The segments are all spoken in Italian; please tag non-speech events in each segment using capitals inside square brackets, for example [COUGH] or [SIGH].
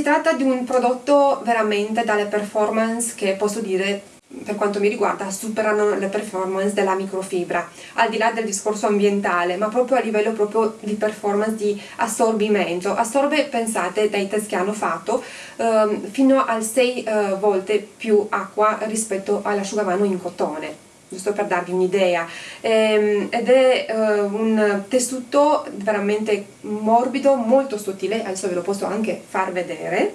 Si tratta di un prodotto veramente dalle performance che posso dire per quanto mi riguarda superano le performance della microfibra al di là del discorso ambientale ma proprio a livello proprio di performance di assorbimento. Assorbe pensate dai test che hanno fatto ehm, fino a 6 eh, volte più acqua rispetto all'asciugamano in cotone giusto per darvi un'idea. Ehm, ed è eh, un tessuto veramente morbido molto sottile. Adesso ve lo posso anche far vedere.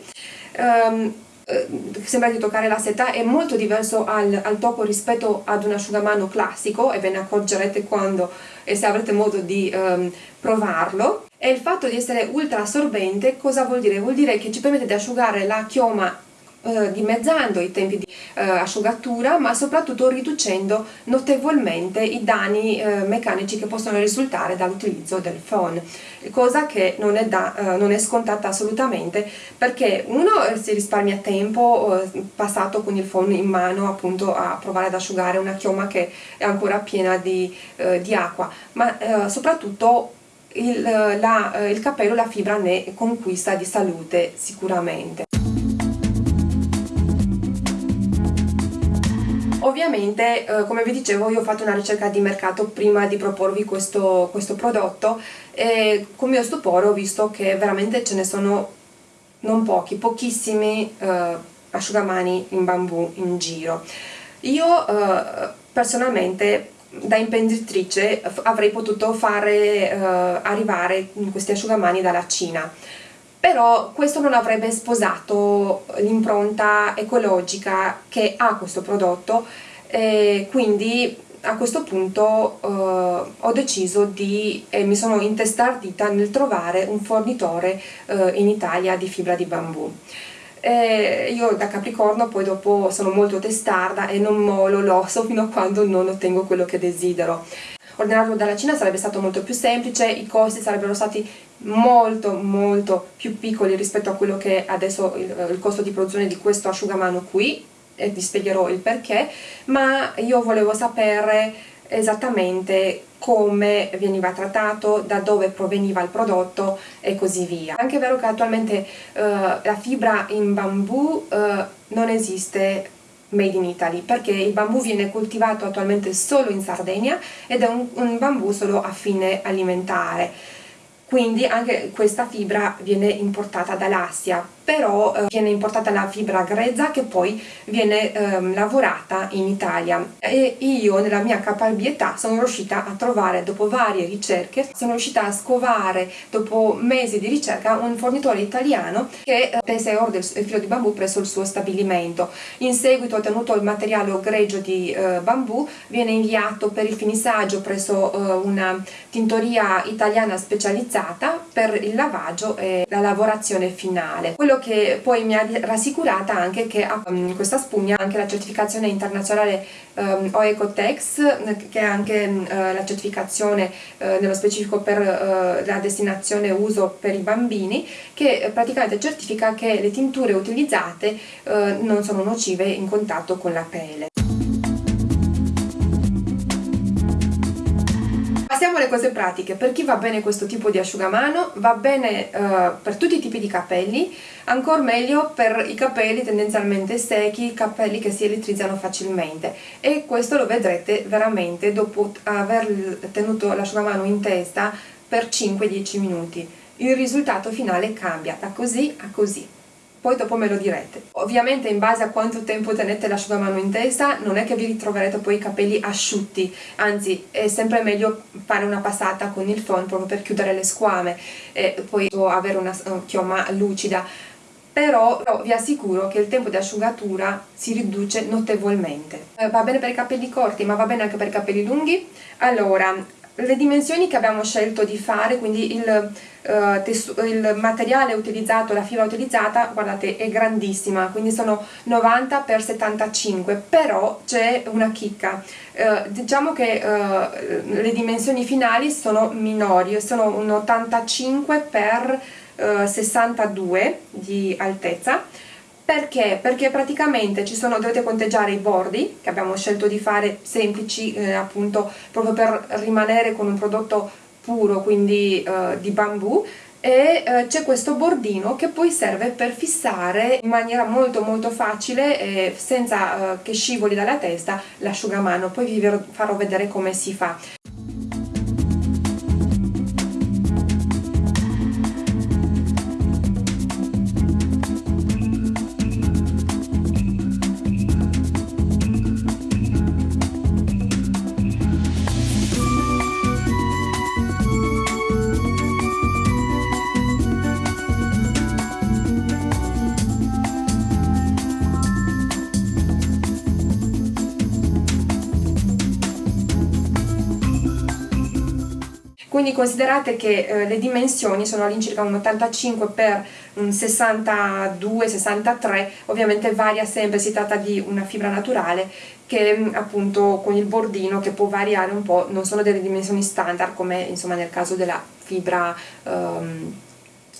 Ehm, eh, sembra di toccare la seta. È molto diverso al, al, tocco rispetto ad un asciugamano classico e ve ne accorgerete quando e se avrete modo di um, provarlo. E il fatto di essere ultra assorbente cosa vuol dire? vuol dire che ci permette di asciugare la chioma uh, dimezzando i tempi di uh, asciugatura ma soprattutto riducendo notevolmente i danni uh, meccanici che possono risultare dall'utilizzo del phone cosa che non è, da, non è, scontata assolutamente perché uno si risparmia tempo passato con il phone in mano appunto a provare ad asciugare una chioma che è ancora piena di, di acqua ma soprattutto il, la, il capello, la fibra ne conquista di salute sicuramente. Ovviamente, eh, come vi dicevo, io ho fatto una ricerca di mercato prima di proporvi questo, questo prodotto e con mio stupore ho visto che veramente ce ne sono non pochi, pochissimi eh, asciugamani in bambù in giro. Io eh, personalmente da imprenditrice avrei potuto fare eh, arrivare questi asciugamani dalla Cina però questo non avrebbe sposato l'impronta ecologica che ha questo prodotto e quindi a questo punto eh, ho deciso di, e mi sono intestardita nel trovare un fornitore eh, in Italia di fibra di bambù. E io da Capricorno poi dopo sono molto testarda e non molo l'osso fino a quando non ottengo quello che desidero ordinarlo dalla Cina sarebbe stato molto più semplice, i costi sarebbero stati molto molto più piccoli rispetto a quello che è adesso il, il costo di produzione di questo asciugamano qui e vi spiegherò il perché, ma io volevo sapere esattamente come veniva trattato, da dove proveniva il prodotto e così via. Anche è vero che attualmente uh, la fibra in bambù uh, non esiste made in Italy perché il bambù viene coltivato attualmente solo in Sardegna ed è un, un bambù solo a fine alimentare. Quindi anche questa fibra viene importata dall'Assia però eh, viene importata la fibra grezza che poi viene ehm, lavorata in Italia. E io nella mia caparbietà sono riuscita a trovare dopo varie ricerche sono riuscita a scovare dopo mesi di ricerca un fornitore italiano che eh, tese ordine il filo di bambù presso il suo stabilimento. In seguito ottenuto il materiale greggio di eh, bambù viene inviato per il finissaggio presso eh, una tintoria italiana specializzata per il lavaggio e la lavorazione finale. Quello quello che poi mi ha rassicurata anche che um, questa spugna ha anche la certificazione internazionale um, OECOTEX che è anche uh, la certificazione uh, nello specifico per uh, la destinazione uso per i bambini che praticamente certifica che le tinture utilizzate non sono nocive in contatto con la pelle. Passiamo alle cose pratiche, per chi va bene questo tipo di asciugamano, va bene uh, per tutti i tipi di capelli, ancora meglio per i capelli tendenzialmente secchi, capelli che si elettrizzano facilmente. E questo lo vedrete veramente dopo aver tenuto l'asciugamano in testa per 5-10 minuti. Il risultato finale cambia da così a così poi dopo me lo direte. Ovviamente in base a quanto tempo tenete l'asciugamano in testa non è che vi ritroverete poi i capelli asciutti, anzi è sempre meglio fare una passata con il phon proprio per chiudere le squame e poi avere una chioma lucida però, vi assicuro che il tempo di asciugatura si riduce notevolmente. Eh, va bene per i capelli corti ma va bene anche per i capelli lunghi? Allora, le dimensioni che abbiamo scelto di fare, quindi il, uh, il, materiale utilizzato, la fibra utilizzata, guardate è grandissima, quindi sono 90 x 75, però c'è una chicca, uh, diciamo che uh, le dimensioni finali sono minori, sono un 85 x 62 di altezza, perché? Perché praticamente ci sono, dovete conteggiare i bordi che abbiamo scelto di fare semplici eh, appunto proprio per rimanere con un prodotto puro quindi eh, di bambù. E eh, c'è questo bordino che poi serve per fissare in maniera molto molto facile e senza eh, che scivoli dalla testa l'asciugamano. Poi vi farò vedere come si fa quindi considerate che eh, le dimensioni sono all'incirca un 85 x un 62-63 ovviamente varia sempre, si tratta di una fibra naturale che appunto con il bordino che può variare un po', non sono delle dimensioni standard come insomma nel caso della fibra um,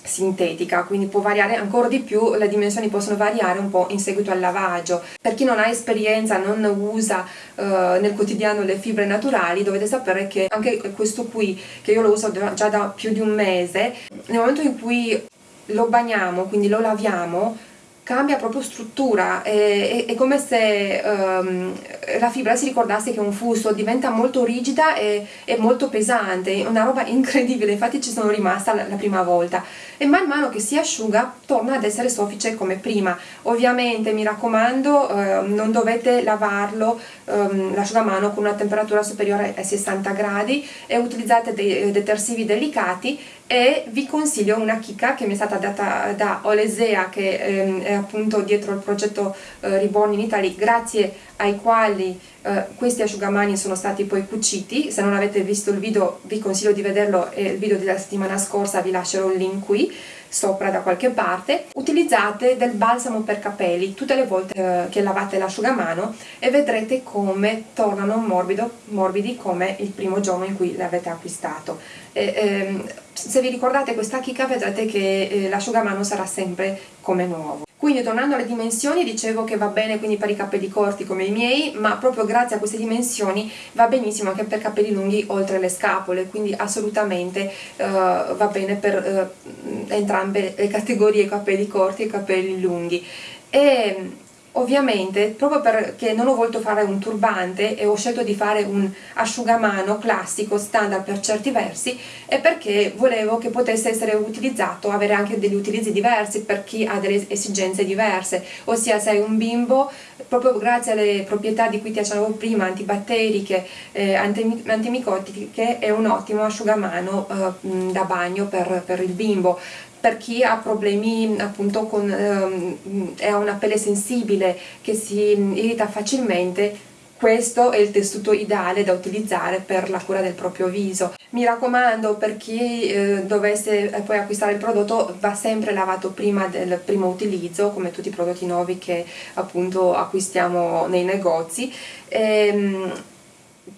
sintetica, quindi può variare ancora di più, le dimensioni possono variare un po' in seguito al lavaggio. Per chi non ha esperienza, non usa uh, nel quotidiano le fibre naturali, dovete sapere che anche questo qui, che io lo uso già da più di un mese, nel momento in cui lo bagniamo, quindi lo laviamo, cambia proprio struttura, è, è, è come se um, la fibra si ricordasse che è un fusto, diventa molto rigida e, molto pesante, una roba [LAUGHS] incredibile, infatti ci sono rimasta la, la, prima volta. E man mano che si asciuga torna ad essere soffice come prima, ovviamente mi raccomando uh, non dovete lavarlo um, l'asciugamano con una temperatura superiore ai 60 gradi e utilizzate dei detersivi delicati e vi consiglio una chicca che mi è stata data da Olesea che ehm, è appunto dietro il progetto eh, Reborn in Italy grazie ai quali eh, questi asciugamani sono stati poi cuciti. Se non avete visto il video vi consiglio di vederlo è il video della settimana scorsa vi lascerò il link qui sopra da qualche parte utilizzate del balsamo per capelli tutte le volte eh, che lavate l'asciugamano e vedrete come tornano morbido, morbidi come il primo giorno in cui l'avete acquistato. E, ehm, se vi ricordate questa chicca vedrete che eh, l'asciugamano sarà sempre come nuovo quindi tornando alle dimensioni dicevo che va bene quindi per i capelli corti come i miei ma proprio grazie a queste dimensioni va benissimo anche per capelli lunghi oltre le scapole. Quindi assolutamente uh, va bene per uh, entrambe le categorie capelli corti e capelli lunghi. E Ovviamente, proprio perché non ho voluto fare un turbante e ho scelto di fare un asciugamano classico, standard per certi versi, è perché volevo che potesse essere utilizzato, avere anche degli utilizzi diversi per chi ha delle esigenze diverse, ossia se hai un bimbo, proprio grazie alle proprietà di cui ti accennavo prima, antibatteriche, eh, antimicotiche, è un ottimo asciugamano eh, da bagno per, per il bimbo per chi ha problemi appunto con ehm, ha una pelle sensibile che si irrita facilmente questo è il tessuto ideale da utilizzare per la cura del proprio viso. Mi raccomando per chi eh, dovesse eh, poi acquistare il prodotto va sempre lavato prima del primo utilizzo come tutti i prodotti nuovi che appunto acquistiamo nei negozi. Ehm,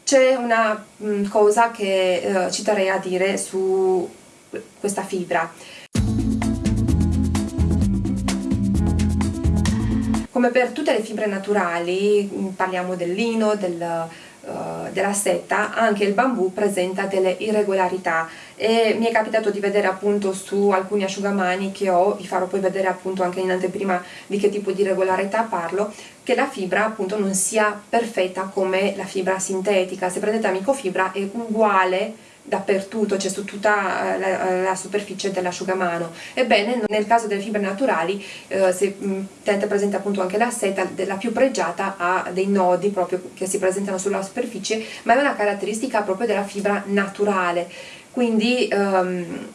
C'è una mm, cosa che eh, ci terrei a dire su questa fibra Come per tutte le fibre naturali, mm, parliamo del lino, del, uh, della seta, anche il bambù presenta delle irregolarità. E mi è capitato di vedere appunto su alcuni asciugamani che ho, vi farò poi vedere appunto anche in anteprima di che tipo di irregolarità parlo, che la fibra appunto non sia perfetta come la fibra sintetica, se prendete amicofibra è uguale dappertutto, cioè su tutta eh, la, eh, la superficie dell'asciugamano. Ebbene, nel caso delle fibre naturali, eh, se tenete presente appunto anche la seta, la più pregiata ha dei nodi proprio che si presentano sulla superficie, ma è una caratteristica proprio della fibra naturale. Quindi um,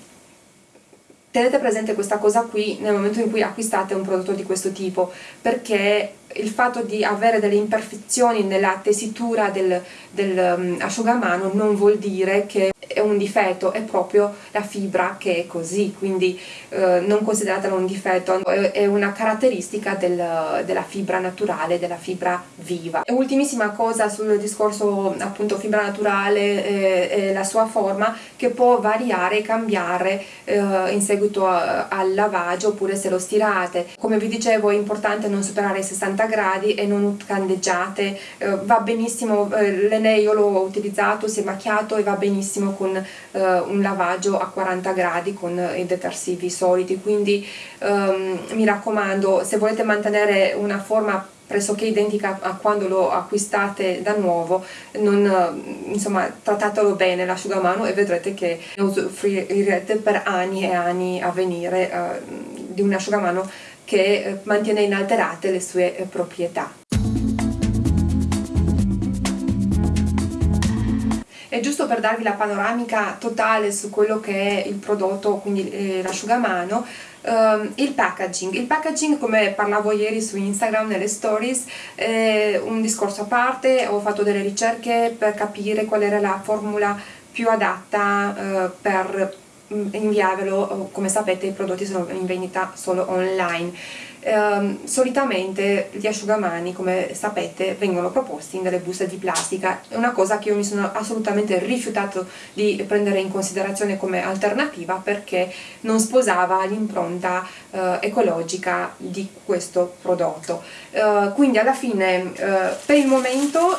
tenete presente questa cosa qui nel momento in cui acquistate un prodotto di questo tipo, perché il fatto di avere delle imperfezioni nella tessitura del, del um, asciugamano non vuol dire che è un difetto, è proprio la fibra che è così, quindi eh, non consideratela un difetto, è una caratteristica del, della fibra naturale, della fibra viva. E ultimissima cosa sul discorso appunto fibra naturale e, e la sua forma che può variare e cambiare eh, in seguito a, al lavaggio oppure se lo stirate. Come vi dicevo è importante non superare i 60 gradi e non candeggiate, eh, va benissimo, eh, l'Ene io l'ho utilizzato, si è macchiato e va benissimo con eh, un lavaggio a 40 gradi con i detersivi soliti. Quindi ehm, mi raccomando se volete mantenere una forma pressoché identica a quando lo acquistate da nuovo, non, insomma trattatelo bene l'asciugamano e vedrete che usufruirete per anni e anni a venire eh, di un asciugamano che eh, mantiene inalterate le sue eh, proprietà. E giusto per darvi la panoramica totale su quello che è il prodotto, quindi eh, l'asciugamano, Um, il packaging. Il packaging, come parlavo ieri su Instagram nelle stories, è un discorso a parte, ho fatto delle ricerche per capire qual era la formula più adatta uh, per inviarvelo, come sapete i prodotti sono in vendita solo online. Eh, solitamente gli asciugamani come sapete vengono proposti in delle buste di plastica. È una cosa che io mi sono assolutamente rifiutato di prendere in considerazione come alternativa perché non sposava l'impronta eh, ecologica di questo prodotto. Eh, quindi alla fine eh, per il momento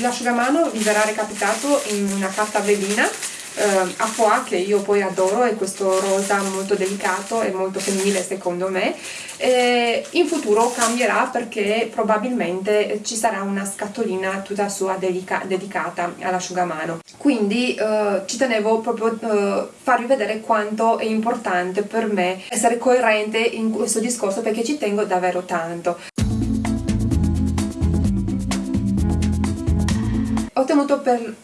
l'asciugamano vi verrà recapitato in una carta velina eh, a foie che io poi adoro è questo rosa molto delicato e molto femminile secondo me. Eh, in futuro cambierà perché probabilmente ci sarà una scatolina tutta sua dedica dedicata all'asciugamano. Quindi eh, ci tenevo proprio a eh, farvi vedere quanto è importante per me essere coerente in questo discorso perché ci tengo davvero tanto. Ho tenuto per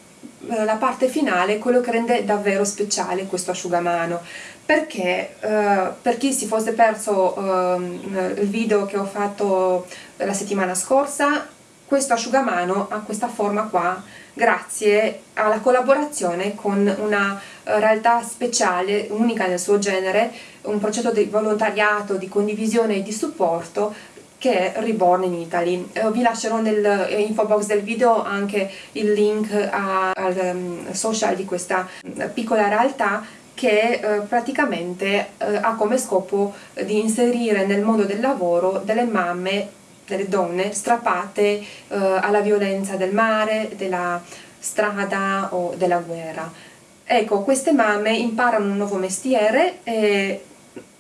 la parte finale quello che rende davvero speciale questo asciugamano. Perché eh, per chi si fosse perso eh, il video che ho fatto la settimana scorsa questo asciugamano ha questa forma qua grazie alla collaborazione con una eh, realtà speciale, unica nel suo genere, un progetto di volontariato, di condivisione e di supporto che è Reborn in Italy. Eh, vi lascerò nell'info eh, box del video anche il link a, al um, social di questa mm, piccola realtà che eh, praticamente ha come scopo di inserire nel mondo del lavoro delle mamme, delle donne strappate alla violenza del mare, della strada o della guerra. Ecco, queste mamme imparano un nuovo mestiere e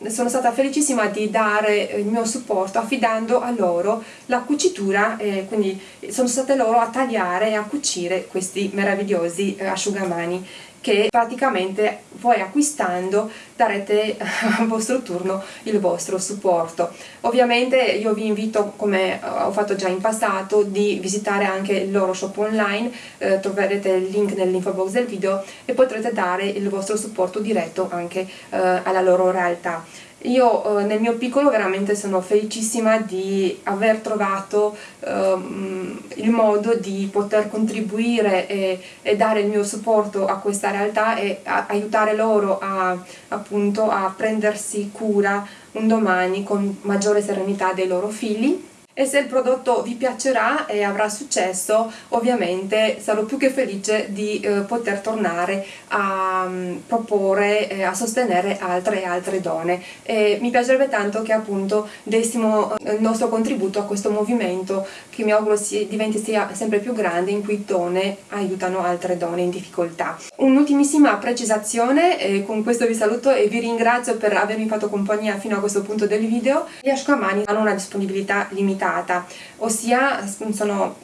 sono stata felicissima di dare il mio supporto affidando a loro la cucitura e quindi sono state loro a tagliare e a cucire questi meravigliosi eh, asciugamani che praticamente voi acquistando darete al vostro turno il vostro supporto. Ovviamente io vi invito, come ho fatto già in passato, di visitare anche il loro shop online, eh, troverete il link nell'info box del video e potrete dare il vostro supporto diretto anche eh, alla loro realtà. Io eh, nel mio piccolo veramente sono felicissima di aver trovato ehm, il modo di poter contribuire e, e, dare il mio supporto a questa realtà e a, aiutare loro a, appunto, a prendersi cura un domani con maggiore serenità dei loro figli e se il prodotto vi piacerà e avrà successo ovviamente sarò più che felice di eh, poter tornare a um, proporre e a sostenere altre e altre donne e mi piacerebbe tanto che appunto dessimo eh, il nostro contributo a questo movimento che mi auguro si, diventi sia sempre più grande in cui donne aiutano altre donne in difficoltà. Un'ultimissima precisazione con questo vi saluto e vi ringrazio per avermi fatto compagnia fino a questo punto del video. Gli asciugamani hanno una disponibilità limitata limitata, ossia sono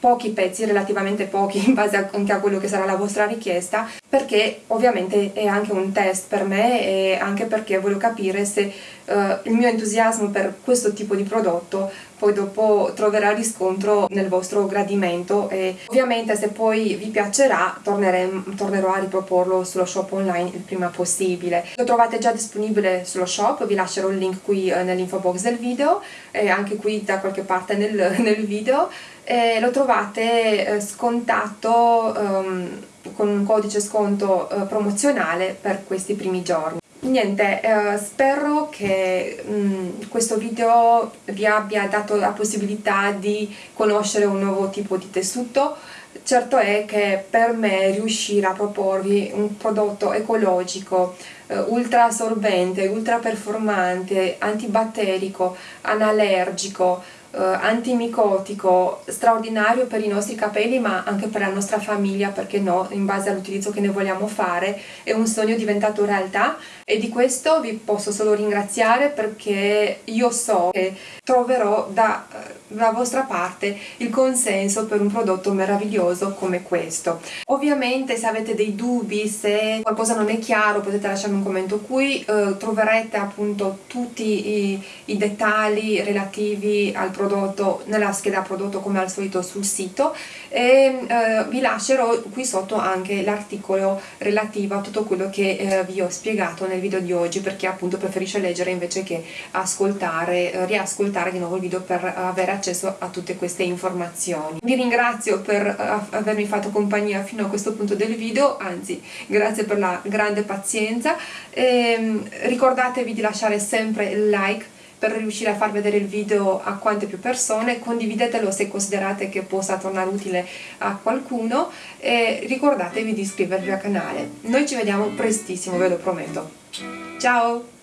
pochi pezzi, relativamente pochi in base anche a quello che sarà la vostra richiesta, perché ovviamente è anche un test per me e anche perché voglio capire se uh, il mio entusiasmo per questo tipo di prodotto poi dopo troverà riscontro nel vostro gradimento e ovviamente se poi vi piacerà tornerò a riproporlo sullo shop online il prima possibile. Lo trovate già disponibile sullo shop, vi lascerò il link qui eh, nell'info box del video e anche qui da qualche parte nel, [LAUGHS] nel video e lo trovate eh, scontato um, con un codice sconto uh, promozionale per questi primi giorni. Niente eh, spero che mh, mm, questo video vi abbia dato la possibilità di conoscere un nuovo tipo di tessuto. Certo è che per me riuscire a proporvi un prodotto ecologico eh, ultra assorbente, ultra performante, antibatterico, analergico eh, antimicotico straordinario per i nostri capelli ma anche per la nostra famiglia perché no, in base all'utilizzo che ne vogliamo fare è un sogno diventato realtà e di questo vi posso solo ringraziare perché io so che troverò da, dalla vostra parte il consenso per un prodotto meraviglioso come questo. Ovviamente se avete dei dubbi, se qualcosa non è chiaro potete lasciarmi un commento qui, eh, troverete appunto tutti i, i dettagli relativi al prodotto nella scheda prodotto come al solito sul sito e eh, vi lascerò qui sotto anche l'articolo relativo a tutto quello che eh, vi ho spiegato nel video di oggi perché appunto preferisce leggere invece che ascoltare, eh, riascoltare di nuovo il video per avere accesso a tutte queste informazioni. Vi ringrazio per eh, avermi fatto compagnia fino a questo punto del video, anzi grazie per la grande pazienza, e, ehm, ricordatevi di lasciare sempre il like per riuscire a far vedere il video a quante più persone, condividetelo se considerate che possa tornare utile a qualcuno e ricordatevi di iscrivervi al canale. Noi ci vediamo prestissimo, ve lo prometto. Ciao!